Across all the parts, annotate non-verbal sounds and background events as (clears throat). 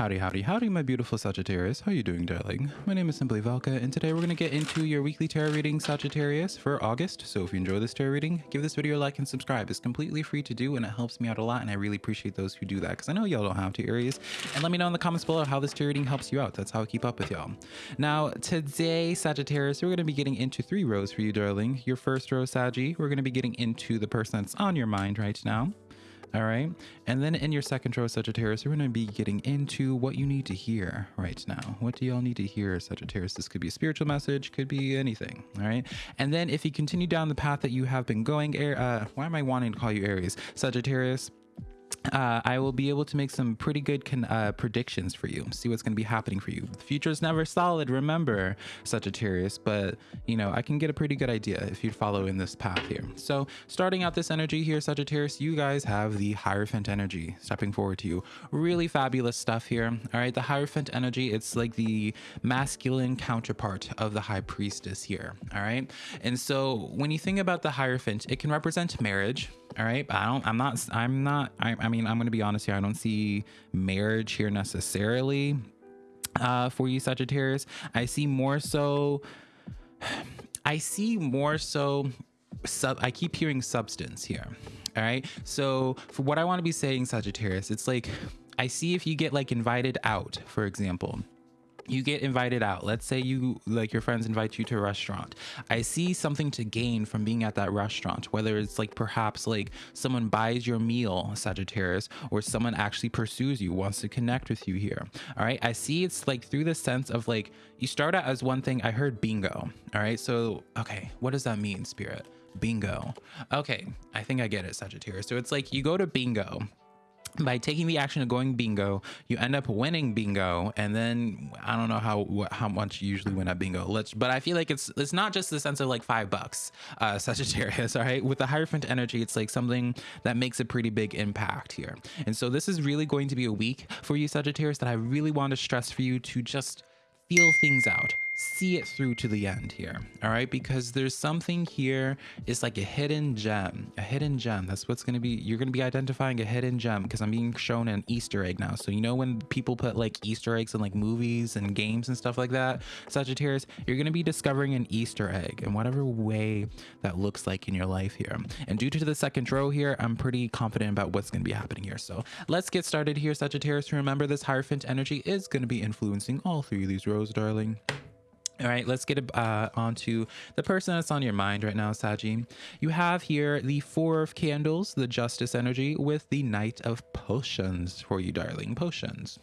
Howdy, howdy, howdy, my beautiful Sagittarius. How are you doing, darling? My name is Simply Velka, and today we're going to get into your weekly tarot reading, Sagittarius, for August. So if you enjoy this tarot reading, give this video a like and subscribe. It's completely free to do, and it helps me out a lot, and I really appreciate those who do that, because I know y'all don't have to, Aries. And let me know in the comments below how this tarot reading helps you out. That's how I keep up with y'all. Now, today, Sagittarius, we're going to be getting into three rows for you, darling. Your first row, Saggy, we're going to be getting into the person that's on your mind right now. All right. And then in your second row, Sagittarius, we're going to be getting into what you need to hear right now. What do y'all need to hear, Sagittarius? This could be a spiritual message, could be anything. All right. And then if you continue down the path that you have been going, uh, why am I wanting to call you Aries? Sagittarius, uh, I will be able to make some pretty good uh, predictions for you. See what's going to be happening for you. The future is never solid, remember, Sagittarius, but you know, I can get a pretty good idea if you follow in this path here. So, starting out this energy here, Sagittarius, you guys have the Hierophant energy stepping forward to you. Really fabulous stuff here. All right, the Hierophant energy, it's like the masculine counterpart of the High Priestess here. All right, and so when you think about the Hierophant, it can represent marriage, all right i don't i'm not i'm not i, I mean i'm gonna be honest here. I don't see marriage here necessarily uh for you sagittarius. I see more so i see more so sub i keep hearing substance here. All right so for what i want to be saying sagittarius it's like i see if you get like invited out for example you get invited out. Let's say you like your friends invite you to a restaurant. I see something to gain from being at that restaurant whether it's like perhaps like someone buys your meal sagittarius or someone actually pursues you wants to connect with you here. All right? I see it's like through the sense of like you start out as one thing. I heard bingo. All right? So okay what does that mean spirit? Bingo. Okay i think i get it sagittarius. So it's like you go to bingo by taking the action of going bingo you end up winning bingo and then i don't know how how much you usually win at bingo. Let's but i feel like it's it's not just the sense of like five bucks uh sagittarius (laughs) all right? With the hierophant energy it's like something that makes a pretty big impact here. And so this is really going to be a week for you sagittarius that i really want to stress for you to just feel things out see it through to the end here all right? Because there's something here it's like a hidden gem a hidden gem. That's what's going to be you're going to be identifying a hidden gem because i'm being shown an easter egg now. So you know when people put like easter eggs in like movies and games and stuff like that? Sagittarius you're going to be discovering an easter egg in whatever way that looks like in your life here. And due to the second row here i'm pretty confident about what's going to be happening here. So let's get started here sagittarius. Remember this hierophant energy is going to be influencing all three of these rows darling all right, let's get uh, on to the person that's on your mind right now, Saji. You have here the Four of Candles, the Justice energy, with the Knight of Potions for you, darling. Potions.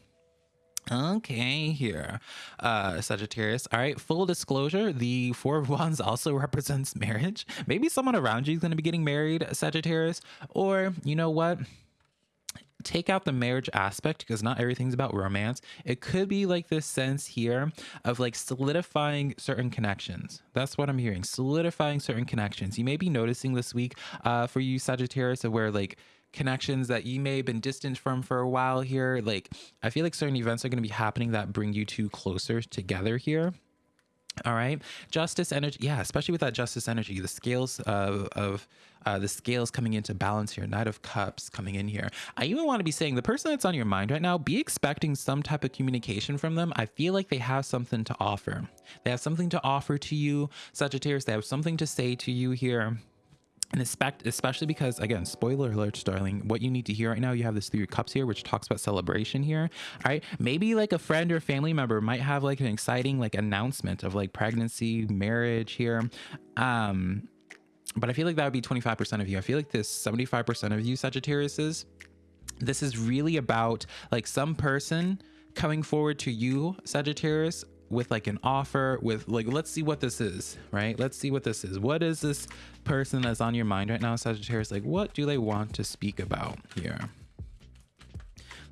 Okay, here, uh, Sagittarius. All right, full disclosure, the Four of Wands also (laughs) represents marriage. Maybe someone around you is going to be getting married, Sagittarius. Or, you know what? Take out the marriage aspect because not everything's about romance. It could be like this sense here of like solidifying certain connections. That's what I'm hearing. Solidifying certain connections. You may be noticing this week uh, for you Sagittarius of where like connections that you may have been distant from for a while here. Like I feel like certain events are going to be happening that bring you two closer together here. All right. Justice energy. Yeah, especially with that justice energy, the scales of, of uh, the scales coming into balance here, Knight of Cups coming in here. I even want to be saying the person that's on your mind right now, be expecting some type of communication from them. I feel like they have something to offer. They have something to offer to you, Sagittarius. They have something to say to you here and especially because again spoiler alert darling what you need to hear right now you have this three cups here which talks about celebration here all right? Maybe like a friend or family member might have like an exciting like announcement of like pregnancy marriage here. Um but i feel like that would be 25 percent of you. I feel like this 75 percent of you sagittarius is this is really about like some person coming forward to you sagittarius with like an offer with like let's see what this is right? Let's see what this is. What is this person that's on your mind right now sagittarius? Like what do they want to speak about here?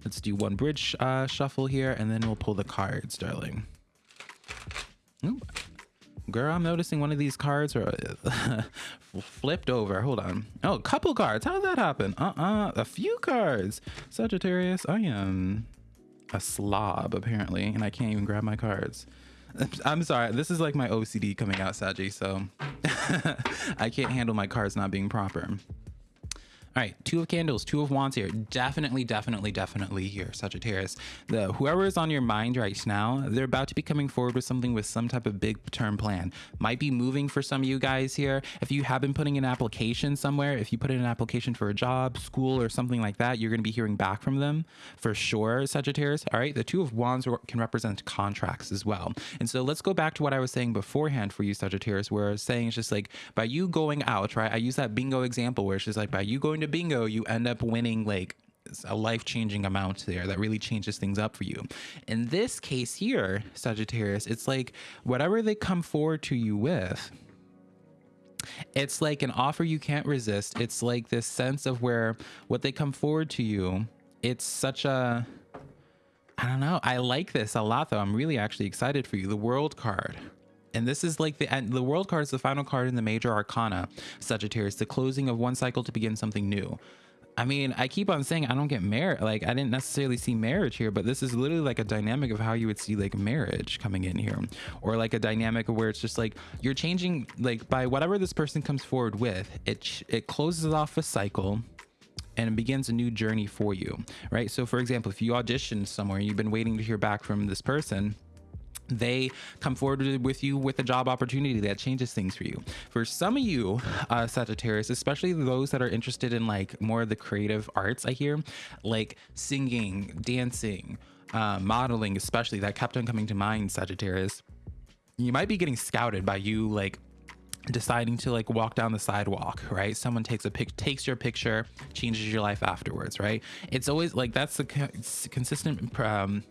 Let's do one bridge uh, shuffle here and then we'll pull the cards darling. Ooh. girl i'm noticing one of these cards are (laughs) flipped over. Hold on. Oh a couple cards. How did that happen? Uh-uh. A few cards. Sagittarius i am a slob apparently, and I can't even grab my cards. (laughs) I'm sorry. This is like my OCD coming out, Saji. So (laughs) I can't handle my cards not being proper. All right, two of candles, two of wands here. Definitely, definitely, definitely here, Sagittarius. The whoever is on your mind right now, they're about to be coming forward with something with some type of big term plan. Might be moving for some of you guys here. If you have been putting an application somewhere, if you put in an application for a job, school, or something like that, you're going to be hearing back from them for sure, Sagittarius. All right, the two of wands can represent contracts as well. And so let's go back to what I was saying beforehand for you, Sagittarius, where I was saying it's just like by you going out, right? I use that bingo example where it's just like by you going to bingo, you end up winning like a life-changing amount there that really changes things up for you. In this case here, Sagittarius, it's like whatever they come forward to you with, it's like an offer you can't resist. It's like this sense of where what they come forward to you, it's such a I don't know. I like this a lot though. I'm really actually excited for you. The world card and this is like the and the world card is the final card in the major arcana sagittarius the closing of one cycle to begin something new I mean, I keep on saying I don't get married. Like, I didn't necessarily see marriage here, but this is literally like a dynamic of how you would see like marriage coming in here, or like a dynamic where it's just like you're changing, like by whatever this person comes forward with, it it closes off a cycle and it begins a new journey for you, right? So, for example, if you auditioned somewhere you've been waiting to hear back from this person, they come forward with you with a job opportunity that changes things for you. For some of you, uh, Sagittarius, especially those that are interested in like more of the creative arts, I hear like singing, dancing, uh, modeling, especially that kept on coming to mind, Sagittarius. You might be getting scouted by you like deciding to like walk down the sidewalk right someone takes a pic takes your picture changes your life afterwards right it's always like that's the consistent um,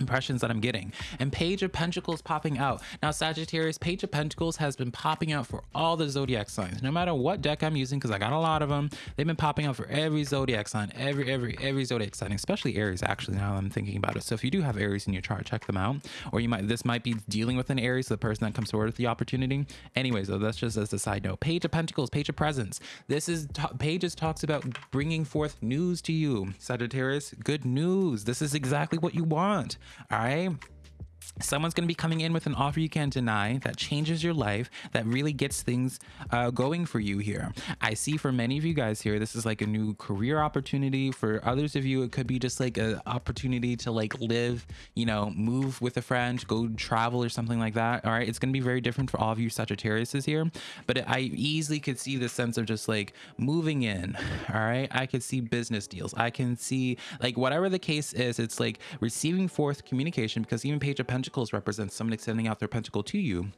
impressions that I'm getting. And Page of Pentacles popping out. Now, Sagittarius, Page of Pentacles has been popping out for all the zodiac signs. No matter what deck I'm using, because I got a lot of them, they've been popping out for every zodiac sign, every, every, every zodiac sign, especially Aries, actually, now I'm thinking about it. So if you do have Aries in your chart, check them out. Or you might, this might be dealing with an Aries, so the person that comes forward with the opportunity. Anyways, though, that's just as a side note. Page of Pentacles, Page of Presence. This is, Pages talks about bringing forth news to you, Sagittarius. Good news. This is exactly what you want. All right someone's going to be coming in with an offer you can't deny that changes your life that really gets things uh, going for you here. I see for many of you guys here this is like a new career opportunity. For others of you it could be just like an opportunity to like live you know move with a friend go travel or something like that all right? It's going to be very different for all of you sagittariuses here but i easily could see the sense of just like moving in all right? I could see business deals. I can see like whatever the case is it's like receiving forth communication because even page of pentacles represents someone extending out their pentacle to you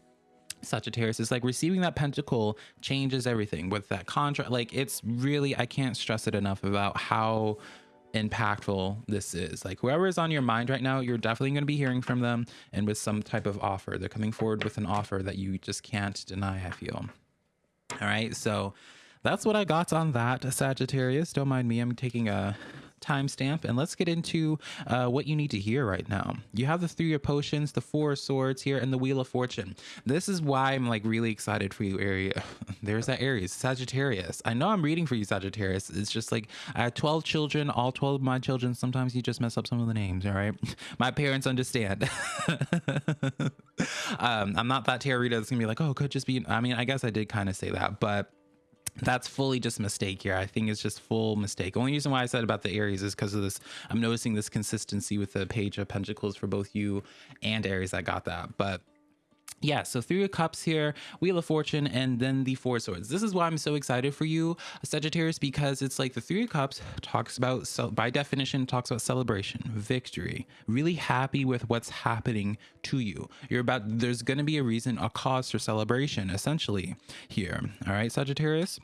Sagittarius is like receiving that pentacle changes everything with that contract. Like it's really, I can't stress it enough about how impactful this is. Like whoever is on your mind right now, you're definitely going to be hearing from them and with some type of offer. They're coming forward with an offer that you just can't deny, I feel. All right. So that's what I got on that, Sagittarius. Don't mind me. I'm taking a timestamp and let's get into uh, what you need to hear right now. You have the three of potions, the four of swords here, and the wheel of fortune. This is why I'm like really excited for you, Aries. (laughs) There's that Aries, Sagittarius. I know I'm reading for you, Sagittarius. It's just like I have 12 children, all 12 of my children. Sometimes you just mess up some of the names, all right? (laughs) My parents understand. (laughs) um, I'm not that tarot reader that's gonna be like, oh, could just be. I mean, I guess I did kind of say that, but that's fully just mistake here. I think it's just full mistake. Only reason why I said about the Aries is because of this. I'm noticing this consistency with the page of Pentacles for both you and Aries. I got that, but yeah, so three of cups here, wheel of fortune, and then the four swords. This is why I'm so excited for you, Sagittarius, because it's like the three of cups talks about, by definition, talks about celebration, victory, really happy with what's happening to you. You're about, there's going to be a reason, a cause for celebration, essentially, here. All right, Sagittarius?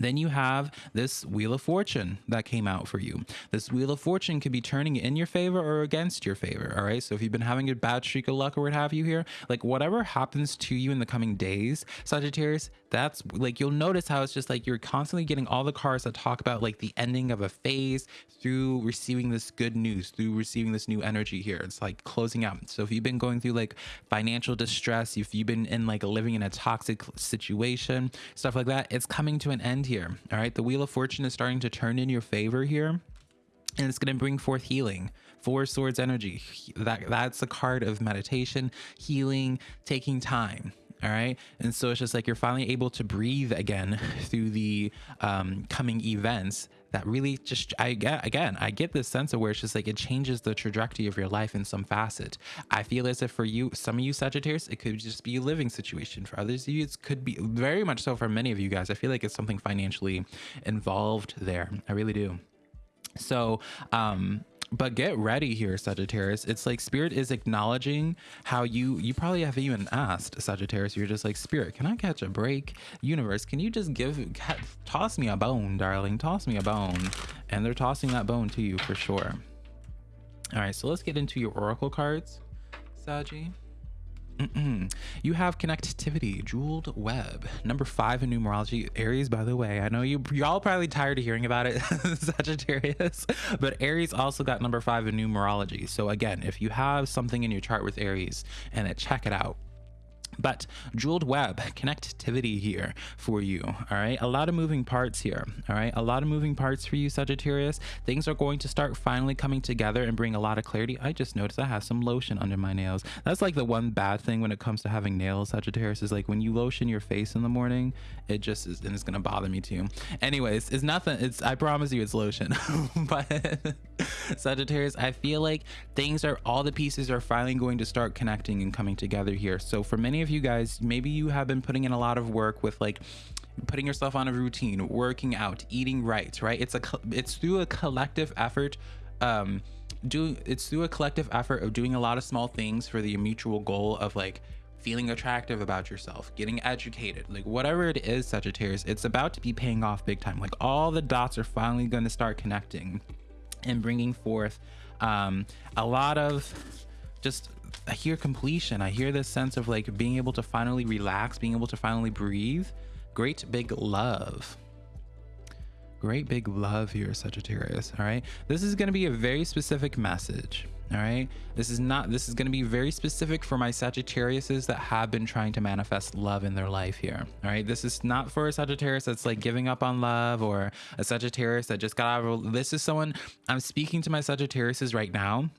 Then you have this Wheel of Fortune that came out for you. This Wheel of Fortune could be turning in your favor or against your favor. All right. So if you've been having a bad streak of luck or what have you here, like whatever happens to you in the coming days, Sagittarius, that's like you'll notice how it's just like you're constantly getting all the cards that talk about like the ending of a phase through receiving this good news, through receiving this new energy here. It's like closing out. So if you've been going through like financial distress, if you've been in like living in a toxic situation, stuff like that, it's coming to an end here. All right. The Wheel of Fortune is starting to turn in your favor here. And it's going to bring forth healing. Four Swords energy. That That's a card of meditation, healing, taking time all right and so it's just like you're finally able to breathe again (laughs) through the um, coming events that really just I get again I get this sense of where it's just like it changes the trajectory of your life in some facet. I feel as if for you, some of you Sagittarius, it could just be a living situation. For others of you, it could be very much so for many of you guys. I feel like it's something financially involved there. I really do. So um but get ready here sagittarius. It's like spirit is acknowledging how you you probably haven't even asked sagittarius. You're just like spirit can i catch a break? Universe can you just give toss me a bone darling toss me a bone. And they're tossing that bone to you for sure. All right so let's get into your oracle cards Saji. You have connectivity, jeweled web. Number five in numerology. Aries, by the way, I know you y'all probably tired of hearing about it, (laughs) Sagittarius, but Aries also got number five in numerology. So again, if you have something in your chart with Aries, and check it out. But jeweled web connectivity here for you. All right. A lot of moving parts here. All right. A lot of moving parts for you, Sagittarius. Things are going to start finally coming together and bring a lot of clarity. I just noticed I have some lotion under my nails. That's like the one bad thing when it comes to having nails, Sagittarius, is like when you lotion your face in the morning, it just is, and it's going to bother me too. Anyways, it's nothing. It's, I promise you it's lotion. (laughs) but Sagittarius, I feel like things are, all the pieces are finally going to start connecting and coming together here. So for many of of you guys, maybe you have been putting in a lot of work with like putting yourself on a routine, working out, eating right, right? It's a it's through a collective effort um do it's through a collective effort of doing a lot of small things for the mutual goal of like feeling attractive about yourself, getting educated, like whatever it is, Sagittarius, it's about to be paying off big time. Like all the dots are finally going to start connecting and bringing forth um, a lot of just I hear completion. I hear this sense of like being able to finally relax, being able to finally breathe. Great big love. Great big love here, Sagittarius. All right. This is going to be a very specific message. All right. This is not, this is going to be very specific for my Sagittariuses that have been trying to manifest love in their life here. All right. This is not for a Sagittarius that's like giving up on love or a Sagittarius that just got out of, this is someone I'm speaking to my Sagittariuses right now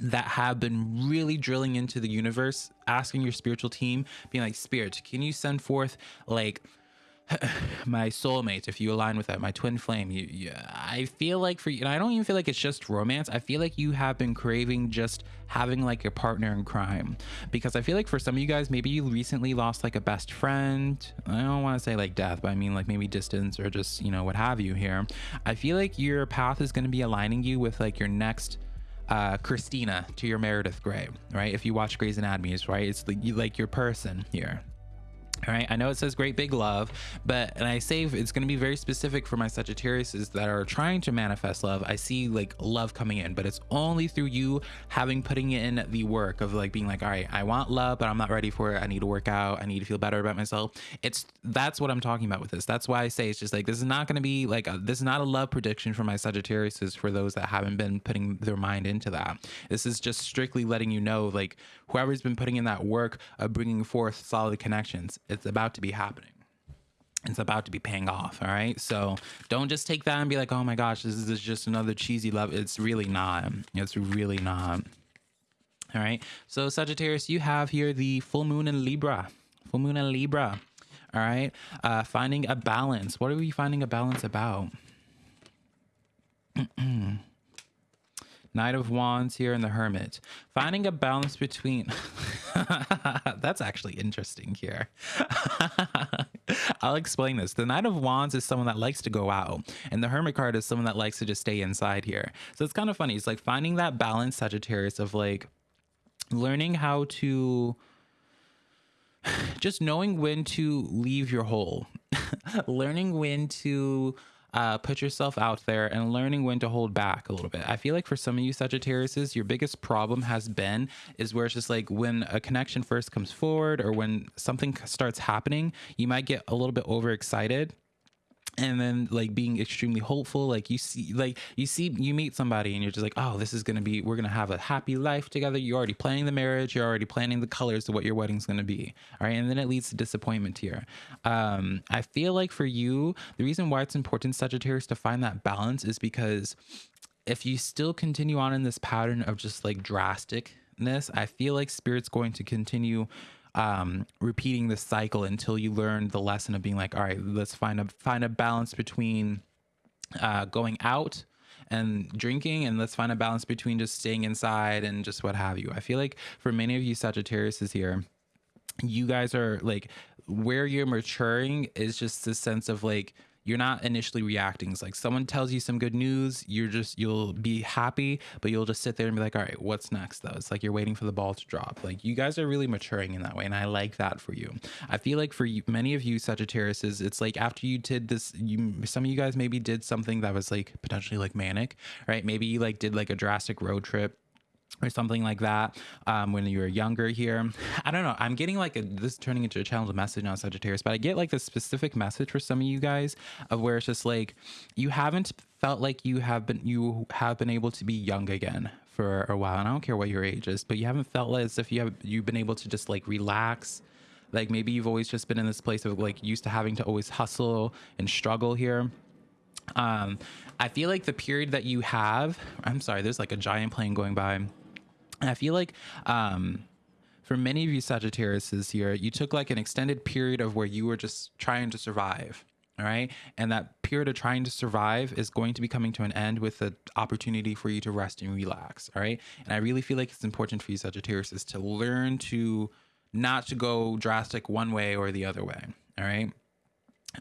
that have been really drilling into the universe, asking your spiritual team, being like, Spirit, can you send forth like (sighs) my soulmate if you align with that my twin flame? You, i feel like for you and i don't even feel like it's just romance. I feel like you have been craving just having like a partner in crime. Because i feel like for some of you guys maybe you recently lost like a best friend. I don't want to say like death but i mean like maybe distance or just you know what have you here. I feel like your path is going to be aligning you with like your next uh, Cristina to your Meredith Grey, right? If you watch Grey's Anatomy, right? It's like, you, like your person here. All right, I know it says great big love, but and I say it's going to be very specific for my Sagittariuses that are trying to manifest love. I see like love coming in, but it's only through you having putting in the work of like being like, all right, I want love, but I'm not ready for it. I need to work out. I need to feel better about myself. It's that's what I'm talking about with this. That's why I say it's just like this is not going to be like a, this is not a love prediction for my Sagittariuses for those that haven't been putting their mind into that. This is just strictly letting you know like whoever's been putting in that work of bringing forth solid connections it's about to be happening. It's about to be paying off all right? So don't just take that and be like oh my gosh this is just another cheesy love. It's really not. It's really not. All right? So sagittarius you have here the full moon in libra. Full moon in libra. All right? Uh finding a balance. What are we finding a balance about (clears throat) Knight of Wands here and the Hermit. Finding a balance between... (laughs) That's actually interesting here. (laughs) I'll explain this. The Knight of Wands is someone that likes to go out, and the Hermit card is someone that likes to just stay inside here. So it's kind of funny. It's like finding that balance, Sagittarius, of like learning how to (sighs) just knowing when to leave your hole, (laughs) learning when to uh, put yourself out there and learning when to hold back a little bit. I feel like for some of you Sagittariuses, your biggest problem has been is where it's just like when a connection first comes forward or when something starts happening, you might get a little bit overexcited and then like being extremely hopeful like you see like you see you meet somebody and you're just like oh this is gonna be we're gonna have a happy life together. You're already planning the marriage. You're already planning the colors of what your wedding's gonna be. All right? And then it leads to disappointment here. Um i feel like for you the reason why it's important sagittarius to find that balance is because if you still continue on in this pattern of just like drasticness i feel like spirit's going to continue um, repeating the cycle until you learn the lesson of being like, all right, let's find a find a balance between uh, going out and drinking and let's find a balance between just staying inside and just what have you. I feel like for many of you Sagittarius is here, you guys are like where you're maturing is just this sense of like you're not initially reacting. It's like someone tells you some good news, you're just you'll be happy, but you'll just sit there and be like, all right, what's next though? It's like you're waiting for the ball to drop. Like you guys are really maturing in that way, and I like that for you. I feel like for you, many of you Sagittarius it's like after you did this, you some of you guys maybe did something that was like potentially like manic, right? Maybe you like did like a drastic road trip or something like that um, when you were younger here. I don't know. I'm getting like a, this turning into a channel message on Sagittarius, but I get like this specific message for some of you guys of where it's just like you haven't felt like you have been you have been able to be young again for a while. And I don't care what your age is, but you haven't felt as if you have you've been able to just like relax. Like maybe you've always just been in this place of like used to having to always hustle and struggle here um i feel like the period that you have i'm sorry there's like a giant plane going by I feel like um, for many of you Sagittarius this year, you took like an extended period of where you were just trying to survive. All right. And that period of trying to survive is going to be coming to an end with the opportunity for you to rest and relax. All right. And I really feel like it's important for you Sagittarius is to learn to not to go drastic one way or the other way. All right.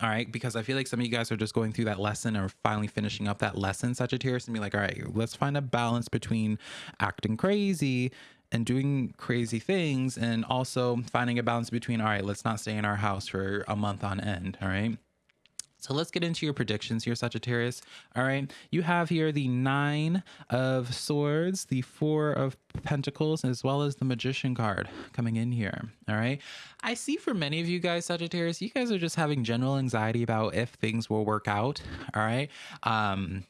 All right, because I feel like some of you guys are just going through that lesson or finally finishing up that lesson, Sagittarius, and be like, all right, let's find a balance between acting crazy and doing crazy things and also finding a balance between, all right, let's not stay in our house for a month on end. All right. So let's get into your predictions here, Sagittarius. All right. You have here the nine of swords, the four of pentacles, as well as the magician card coming in here. All right. I see for many of you guys, Sagittarius, you guys are just having general anxiety about if things will work out. All right. Um,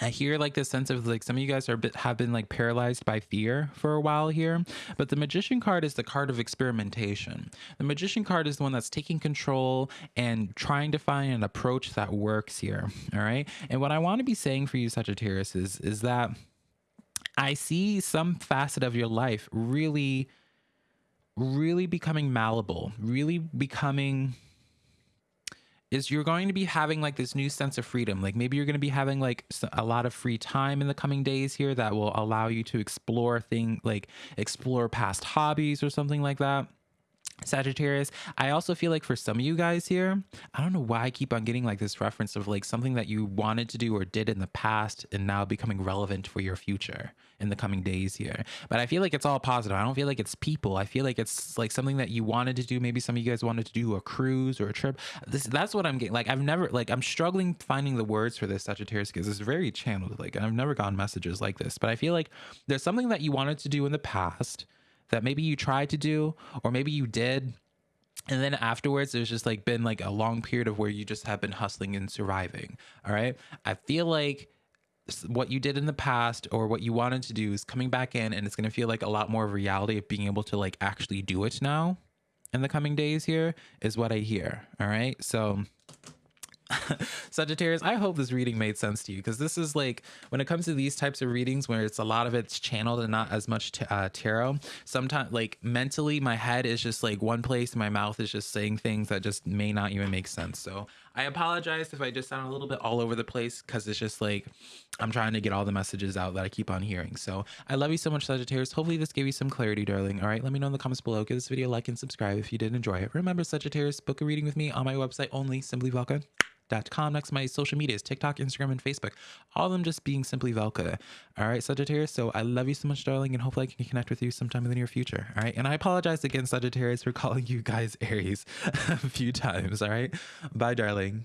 I hear like this sense of like some of you guys are bit, have been like paralyzed by fear for a while here, but the magician card is the card of experimentation. The magician card is the one that's taking control and trying to find an approach that works here. All right. And what I want to be saying for you, Sagittarius, is is that I see some facet of your life really, really becoming malleable, really becoming is you're going to be having like this new sense of freedom. Like maybe you're going to be having like a lot of free time in the coming days here that will allow you to explore thing like explore past hobbies or something like that. Sagittarius. I also feel like for some of you guys here, I don't know why I keep on getting like this reference of like something that you wanted to do or did in the past and now becoming relevant for your future in the coming days here. But I feel like it's all positive. I don't feel like it's people. I feel like it's like something that you wanted to do. Maybe some of you guys wanted to do a cruise or a trip. This that's what I'm getting. Like I've never like I'm struggling finding the words for this Sagittarius because it's very channeled. Like I've never gotten messages like this. But I feel like there's something that you wanted to do in the past that maybe you tried to do or maybe you did. And then afterwards there's just like been like a long period of where you just have been hustling and surviving all right? I feel like what you did in the past or what you wanted to do is coming back in and it's going to feel like a lot more of reality of being able to like actually do it now in the coming days here is what i hear all right? So (laughs) Sagittarius, I hope this reading made sense to you because this is like when it comes to these types of readings where it's a lot of it's channeled and not as much uh, tarot. Sometimes, like mentally, my head is just like one place, and my mouth is just saying things that just may not even make sense. So I apologize if I just sound a little bit all over the place because it's just like I'm trying to get all the messages out that I keep on hearing. So I love you so much, Sagittarius. Hopefully, this gave you some clarity, darling. All right, let me know in the comments below. Give this video a like and subscribe if you did enjoy it. Remember, Sagittarius, book a reading with me on my website only, Simply Velka com. Next, my social medias TikTok, Instagram, and Facebook. All of them just being simply Velka. All right, Sagittarius. So I love you so much, darling, and hopefully I can connect with you sometime in the near future. All right. And I apologize again, Sagittarius, for (laughs) calling you guys Aries (laughs) a few times. All right. Bye, darling.